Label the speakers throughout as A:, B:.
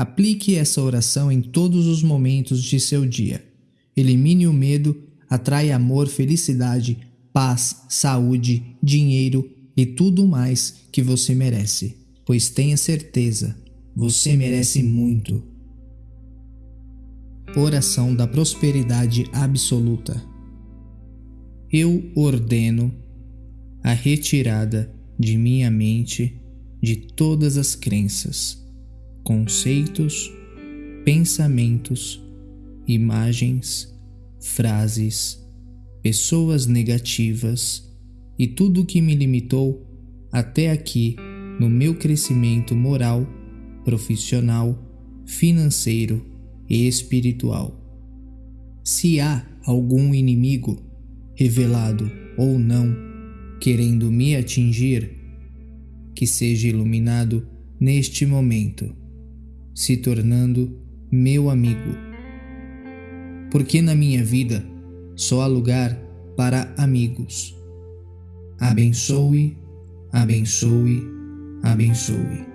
A: Aplique essa oração em todos os momentos de seu dia. Elimine o medo, atrai amor, felicidade, paz, saúde, dinheiro e tudo mais que você merece. Pois tenha certeza, você merece muito. Oração da Prosperidade Absoluta. Eu ordeno a retirada de minha mente de todas as crenças, conceitos, pensamentos, imagens, frases, pessoas negativas e tudo que me limitou até aqui no meu crescimento moral, profissional, financeiro e espiritual. Se há algum inimigo, revelado ou não, querendo me atingir, que seja iluminado neste momento, se tornando meu amigo. Porque na minha vida só há lugar para amigos. Abençoe, abençoe, abençoe.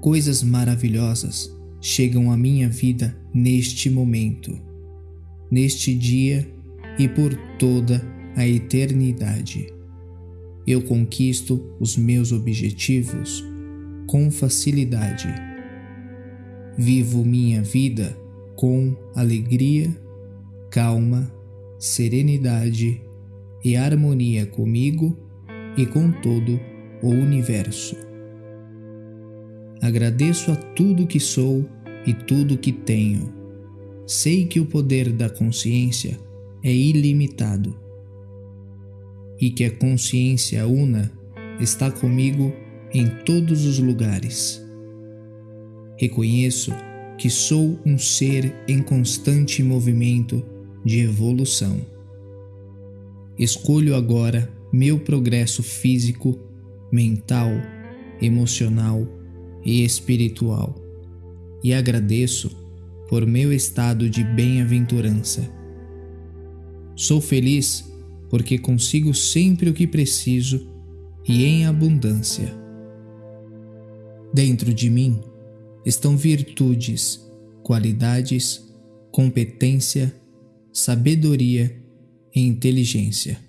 A: Coisas maravilhosas chegam à minha vida neste momento, neste dia e por toda a eternidade eu conquisto os meus objetivos com facilidade. Vivo minha vida com alegria, calma, serenidade e harmonia comigo e com todo o universo. Agradeço a tudo que sou e tudo que tenho. Sei que o poder da consciência é ilimitado e que a consciência una está comigo em todos os lugares. Reconheço que sou um ser em constante movimento de evolução. Escolho agora meu progresso físico, mental, emocional e espiritual e agradeço por meu estado de bem-aventurança. Sou feliz porque consigo sempre o que preciso e em abundância. Dentro de mim estão virtudes, qualidades, competência, sabedoria e inteligência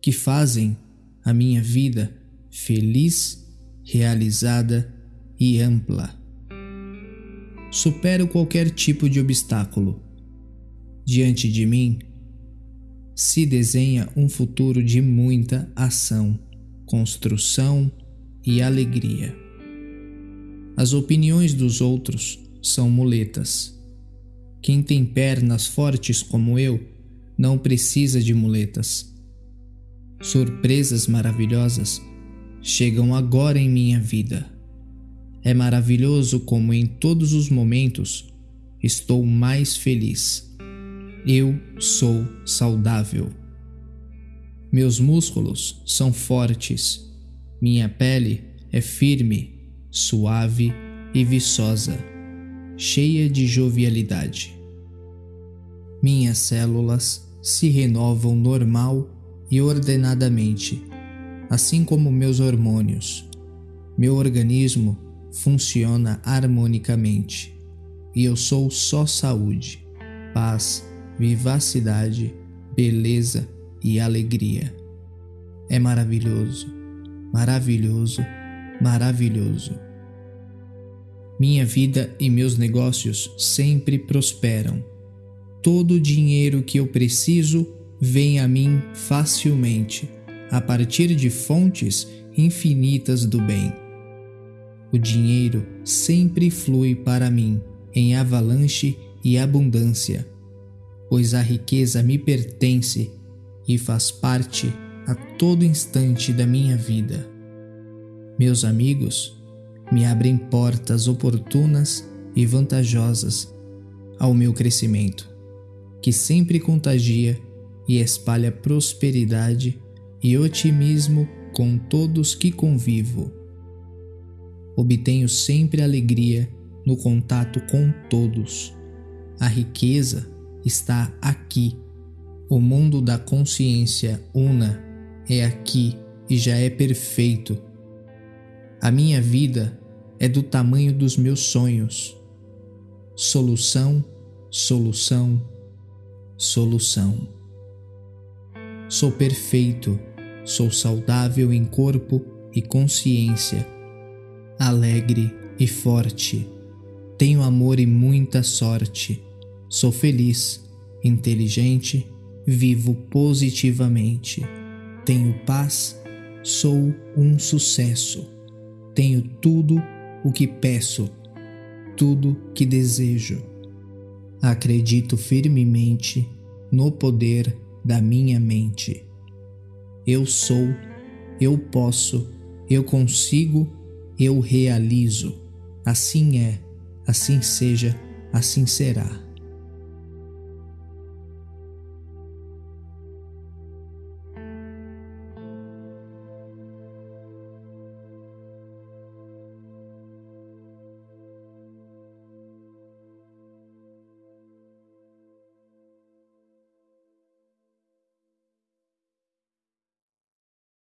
A: que fazem a minha vida feliz, realizada e ampla. Supero qualquer tipo de obstáculo. Diante de mim se desenha um futuro de muita ação, construção e alegria. As opiniões dos outros são muletas. Quem tem pernas fortes como eu não precisa de muletas. Surpresas maravilhosas chegam agora em minha vida. É maravilhoso como em todos os momentos estou mais feliz eu sou saudável. Meus músculos são fortes, minha pele é firme, suave e viçosa, cheia de jovialidade. Minhas células se renovam normal e ordenadamente, assim como meus hormônios. Meu organismo funciona harmonicamente e eu sou só saúde, paz vivacidade, beleza e alegria. É maravilhoso, maravilhoso, maravilhoso. Minha vida e meus negócios sempre prosperam. Todo o dinheiro que eu preciso vem a mim facilmente, a partir de fontes infinitas do bem. O dinheiro sempre flui para mim em avalanche e abundância pois a riqueza me pertence e faz parte a todo instante da minha vida. Meus amigos me abrem portas oportunas e vantajosas ao meu crescimento, que sempre contagia e espalha prosperidade e otimismo com todos que convivo. Obtenho sempre alegria no contato com todos. A riqueza está aqui. O mundo da consciência una é aqui e já é perfeito. A minha vida é do tamanho dos meus sonhos. Solução, solução, solução. Sou perfeito, sou saudável em corpo e consciência, alegre e forte. Tenho amor e muita sorte. Sou feliz, inteligente, vivo positivamente. Tenho paz, sou um sucesso. Tenho tudo o que peço, tudo que desejo. Acredito firmemente no poder da minha mente. Eu sou, eu posso, eu consigo, eu realizo. Assim é, assim seja, assim será.